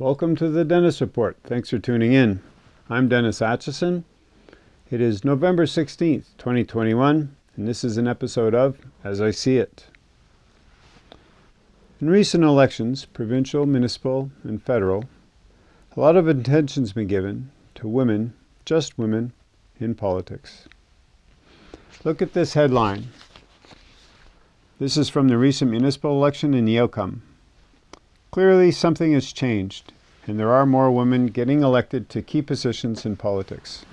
Welcome to the Dennis Report. Thanks for tuning in. I'm Dennis Atchison. It is November 16th, 2021, and this is an episode of As I See It. In recent elections, provincial, municipal, and federal, a lot of attention's been given to women, just women, in politics. Look at this headline. This is from the recent municipal election in outcome. Clearly, something has changed, and there are more women getting elected to key positions in politics.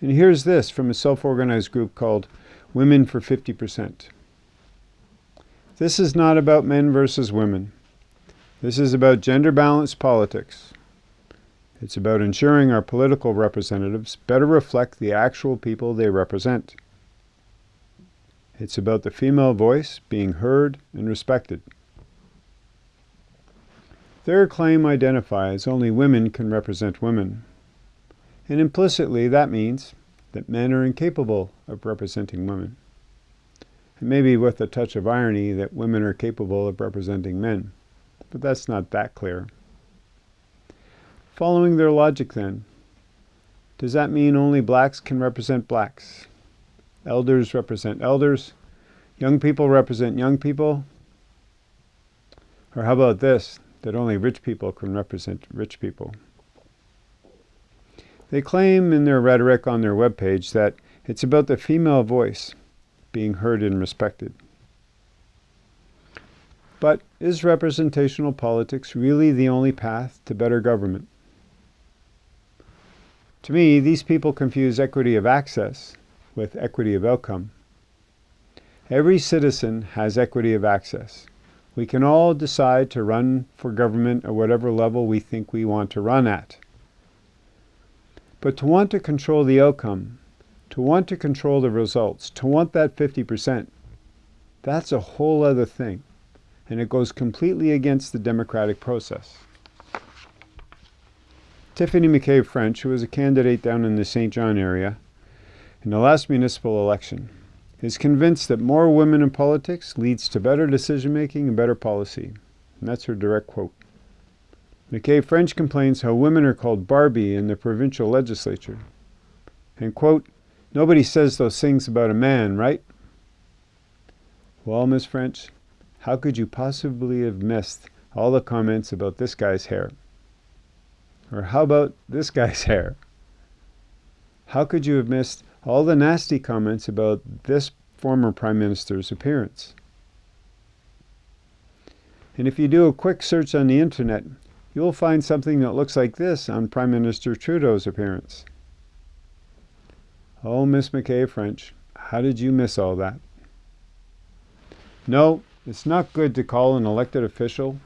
And here's this from a self organized group called Women for 50%. This is not about men versus women. This is about gender balanced politics. It's about ensuring our political representatives better reflect the actual people they represent. It's about the female voice being heard and respected. Their claim identifies only women can represent women. And implicitly, that means that men are incapable of representing women. And maybe with a touch of irony that women are capable of representing men. But that's not that clear. Following their logic, then, does that mean only blacks can represent blacks? Elders represent elders? Young people represent young people? Or how about this? That only rich people can represent rich people. They claim in their rhetoric on their webpage that it's about the female voice being heard and respected. But is representational politics really the only path to better government? To me, these people confuse equity of access with equity of outcome. Every citizen has equity of access. We can all decide to run for government at whatever level we think we want to run at. But to want to control the outcome, to want to control the results, to want that 50%, that's a whole other thing. And it goes completely against the democratic process. Tiffany McKay French, who was a candidate down in the St. John area in the last municipal election, is convinced that more women in politics leads to better decision making and better policy. And that's her direct quote. McKay French complains how women are called Barbie in the provincial legislature. And quote, nobody says those things about a man, right? Well, Miss French, how could you possibly have missed all the comments about this guy's hair? Or how about this guy's hair? How could you have missed all the nasty comments about this former Prime Minister's appearance. And if you do a quick search on the internet, you'll find something that looks like this on Prime Minister Trudeau's appearance. Oh, Miss McKay French, how did you miss all that? No, it's not good to call an elected official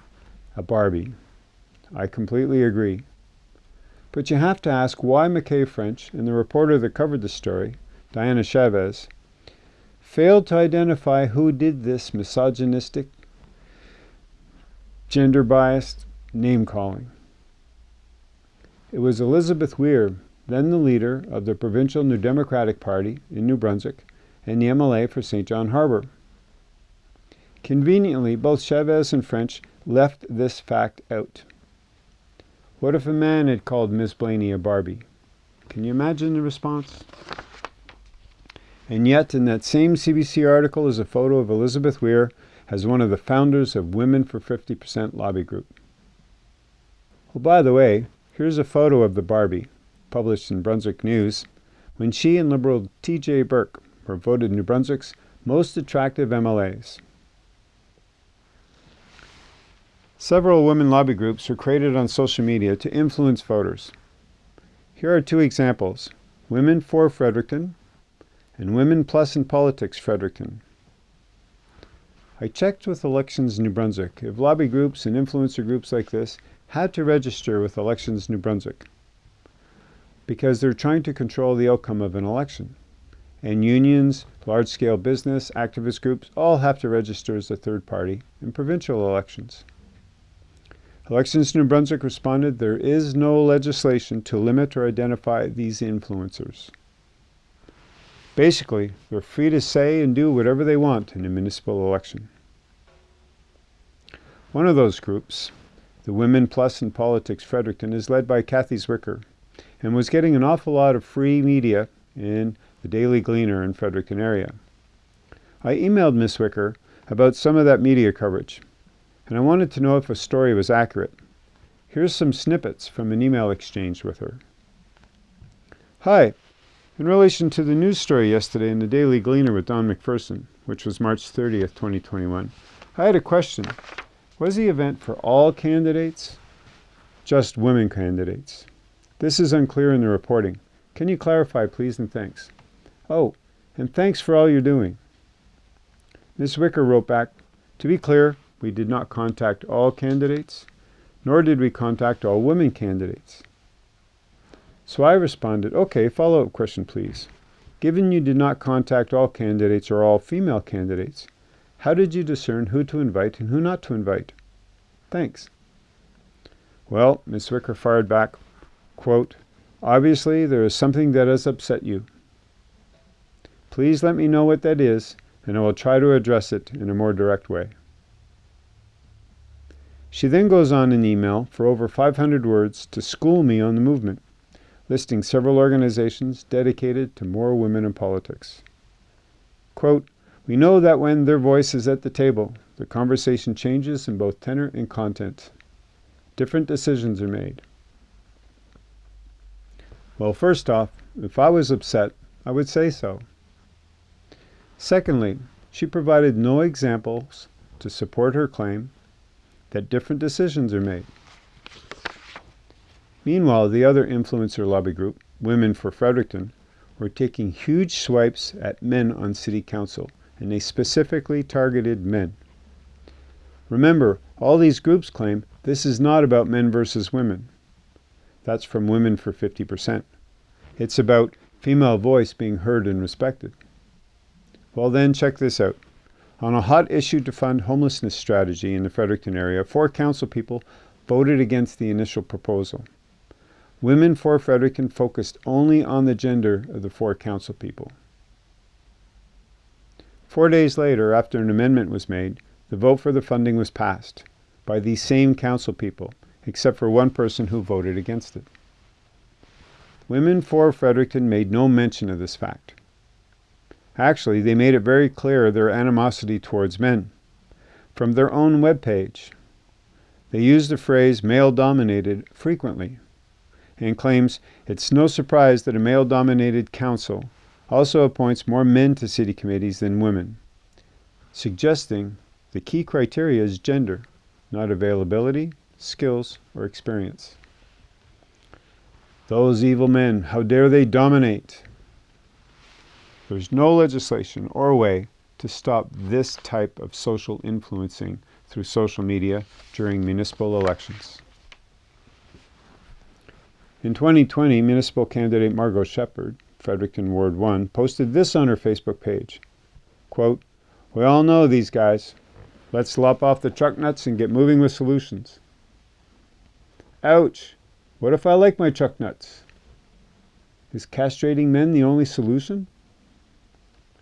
a Barbie. I completely agree. But you have to ask why McKay French and the reporter that covered the story, Diana Chavez, failed to identify who did this misogynistic, gender biased name calling. It was Elizabeth Weir, then the leader of the provincial New Democratic Party in New Brunswick and the MLA for St. John Harbour. Conveniently, both Chavez and French left this fact out. What if a man had called Miss Blaney a Barbie? Can you imagine the response? And yet, in that same CBC article is a photo of Elizabeth Weir as one of the founders of Women for 50% lobby group. Well, by the way, here's a photo of the Barbie, published in Brunswick News, when she and Liberal T.J. Burke were voted New Brunswick's most attractive MLAs. Several women lobby groups are created on social media to influence voters. Here are two examples Women for Fredericton and Women Plus in Politics Fredericton. I checked with Elections New Brunswick if lobby groups and influencer groups like this had to register with Elections New Brunswick because they're trying to control the outcome of an election. And unions, large scale business, activist groups all have to register as a third party in provincial elections. Elections New Brunswick responded there is no legislation to limit or identify these influencers. Basically, they're free to say and do whatever they want in a municipal election. One of those groups, the Women Plus in Politics Fredericton, is led by Kathy Zwicker and was getting an awful lot of free media in the Daily Gleaner in Fredericton area. I emailed Miss Zwicker about some of that media coverage, and I wanted to know if a story was accurate. Here's some snippets from an email exchange with her. Hi. In relation to the news story yesterday in the Daily Gleaner with Don McPherson, which was March 30th, 2021, I had a question. Was the event for all candidates? Just women candidates. This is unclear in the reporting. Can you clarify, please, and thanks. Oh, and thanks for all you're doing. Ms. Zwicker wrote back, To be clear, we did not contact all candidates, nor did we contact all women candidates. So I responded, okay, follow-up question, please. Given you did not contact all candidates or all female candidates, how did you discern who to invite and who not to invite? Thanks. Well, Ms. Zwicker fired back, quote, Obviously, there is something that has upset you. Please let me know what that is, and I will try to address it in a more direct way. She then goes on in email for over 500 words to school me on the movement listing several organizations dedicated to more women in politics. Quote, we know that when their voice is at the table, the conversation changes in both tenor and content. Different decisions are made. Well, first off, if I was upset, I would say so. Secondly, she provided no examples to support her claim that different decisions are made. Meanwhile, the other influencer lobby group, Women for Fredericton, were taking huge swipes at men on city council, and they specifically targeted men. Remember, all these groups claim this is not about men versus women. That's from Women for 50%. It's about female voice being heard and respected. Well then, check this out. On a hot issue to fund homelessness strategy in the Fredericton area, four council people voted against the initial proposal. Women for Fredericton focused only on the gender of the four council people. Four days later, after an amendment was made, the vote for the funding was passed by these same council people, except for one person who voted against it. Women for Fredericton made no mention of this fact. Actually, they made it very clear their animosity towards men. From their own web page, they used the phrase male-dominated frequently and claims it's no surprise that a male-dominated council also appoints more men to city committees than women, suggesting the key criteria is gender, not availability, skills, or experience. Those evil men, how dare they dominate? There's no legislation or way to stop this type of social influencing through social media during municipal elections. In 2020, municipal candidate Margot Shepard, Fredericton Ward 1, posted this on her Facebook page. Quote, We all know these guys. Let's lop off the truck nuts and get moving with solutions. Ouch! What if I like my truck nuts? Is castrating men the only solution?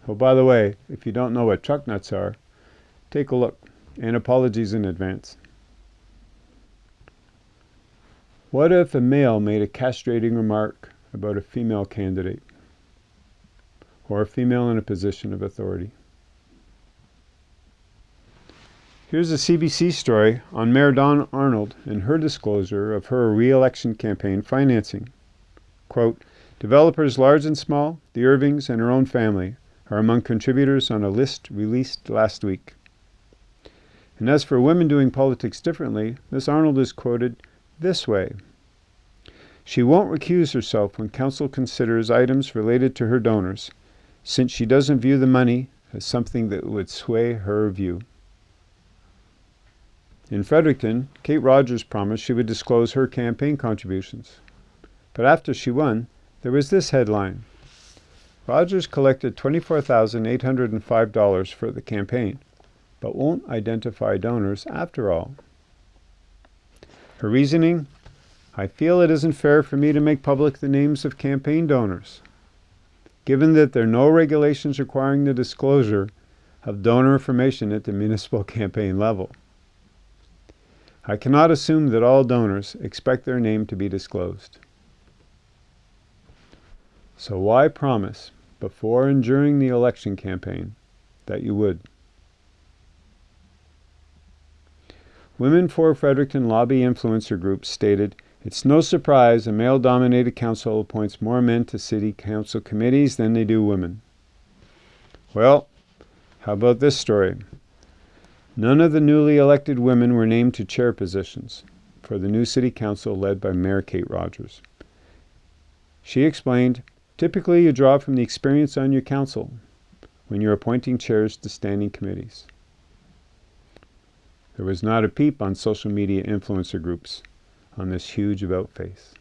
Oh, by the way, if you don't know what truck nuts are, take a look, and apologies in advance. What if a male made a castrating remark about a female candidate or a female in a position of authority? Here's a CBC story on Mayor Dawn Arnold and her disclosure of her re-election campaign financing. Quote, developers large and small, the Irvings and her own family are among contributors on a list released last week. And as for women doing politics differently, Ms. Arnold is quoted this way. She won't recuse herself when council considers items related to her donors, since she doesn't view the money as something that would sway her view. In Fredericton, Kate Rogers promised she would disclose her campaign contributions. But after she won, there was this headline. Rogers collected $24,805 for the campaign, but won't identify donors after all. Her reasoning? I feel it isn't fair for me to make public the names of campaign donors. given that there are no regulations requiring the disclosure of donor information at the municipal campaign level. I cannot assume that all donors expect their name to be disclosed. So why promise before and during the election campaign that you would? Women for Fredericton lobby influencer group stated, It's no surprise a male dominated council appoints more men to city council committees than they do women. Well, how about this story? None of the newly elected women were named to chair positions for the new city council led by Mayor Kate Rogers. She explained, typically you draw from the experience on your council when you're appointing chairs to standing committees. There was not a peep on social media influencer groups on this huge about face.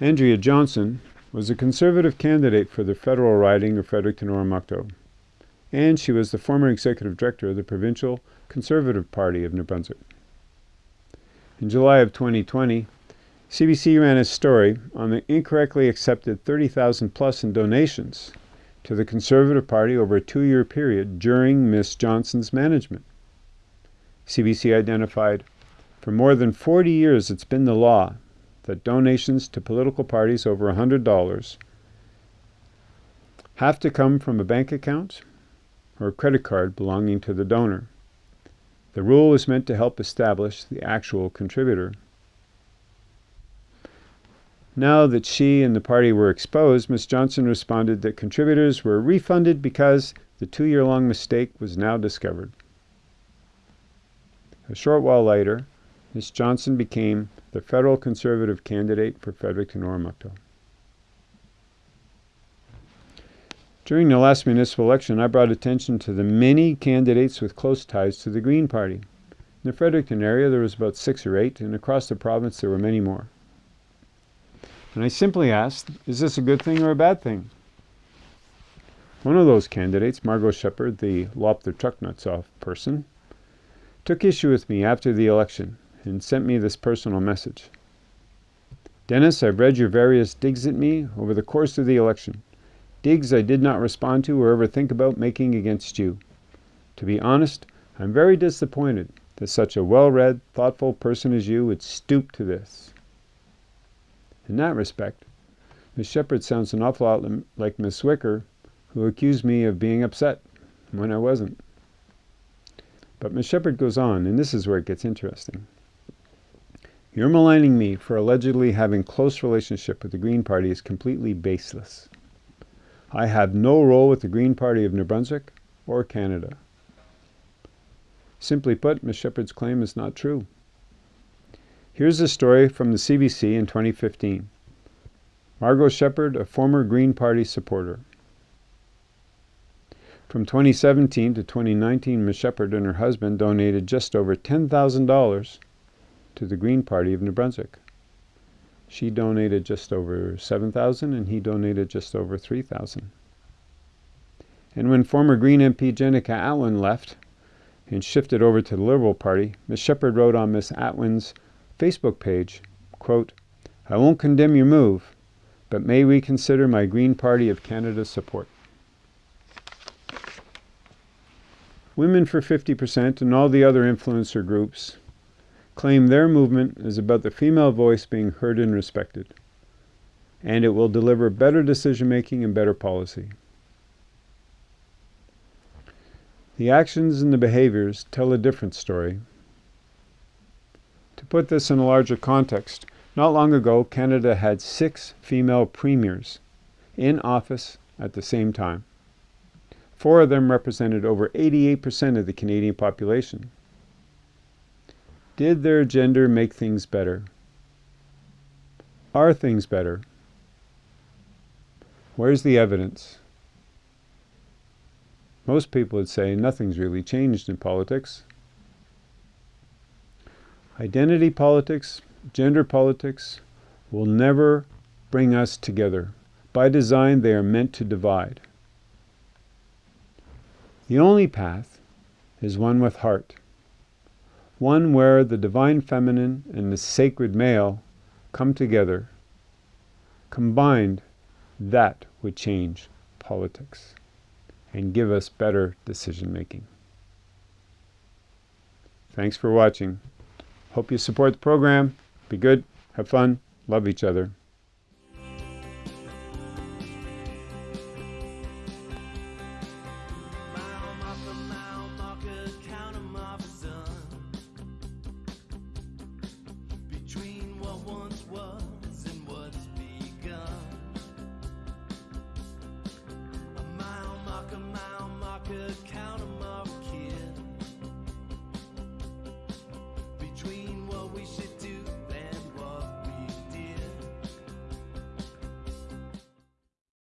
Andrea Johnson was a conservative candidate for the federal riding of Fredericton Oromocto, and she was the former executive director of the Provincial Conservative Party of New Brunswick. In July of 2020, CBC ran a story on the incorrectly accepted 30,000 plus in donations to the Conservative Party over a two-year period during Ms. Johnson's management. CBC identified, for more than 40 years it's been the law that donations to political parties over $100 have to come from a bank account or a credit card belonging to the donor. The rule is meant to help establish the actual contributor. Now that she and the party were exposed, Ms. Johnson responded that contributors were refunded because the two year long mistake was now discovered. A short while later, Ms. Johnson became the federal conservative candidate for Fredericton Oromocto. During the last municipal election, I brought attention to the many candidates with close ties to the Green Party. In the Fredericton area, there was about six or eight, and across the province, there were many more. And I simply asked, is this a good thing or a bad thing? One of those candidates, Margot Shepard, the lop the truck nuts off person, took issue with me after the election and sent me this personal message. Dennis, I've read your various digs at me over the course of the election. Digs I did not respond to or ever think about making against you. To be honest, I'm very disappointed that such a well read, thoughtful person as you would stoop to this. In that respect, Miss Shepard sounds an awful lot like Miss Zwicker, who accused me of being upset when I wasn't. But Miss Shepard goes on, and this is where it gets interesting. Your maligning me for allegedly having close relationship with the Green Party is completely baseless. I have no role with the Green Party of New Brunswick or Canada. Simply put, Ms. Shepard's claim is not true. Here's a story from the CBC in 2015. Margot Shepard, a former Green Party supporter. From 2017 to 2019, Ms. Shepard and her husband donated just over $10,000 to the Green Party of New Brunswick. She donated just over 7,000 and he donated just over 3,000. And when former Green MP Jenica Atwin left and shifted over to the Liberal Party, Ms. Shepard wrote on Ms. Atwin's Facebook page, quote, I won't condemn your move, but may reconsider my Green Party of Canada support. Women for 50% and all the other influencer groups claim their movement is about the female voice being heard and respected, and it will deliver better decision making and better policy. The actions and the behaviors tell a different story. To put this in a larger context, not long ago, Canada had six female premiers in office at the same time. Four of them represented over 88% of the Canadian population. Did their gender make things better? Are things better? Where's the evidence? Most people would say nothing's really changed in politics. Identity politics, gender politics will never bring us together. By design, they are meant to divide. The only path is one with heart one where the divine feminine and the sacred male come together, combined, that would change politics and give us better decision making. Thanks for watching. Hope you support the program. Be good, have fun, love each other.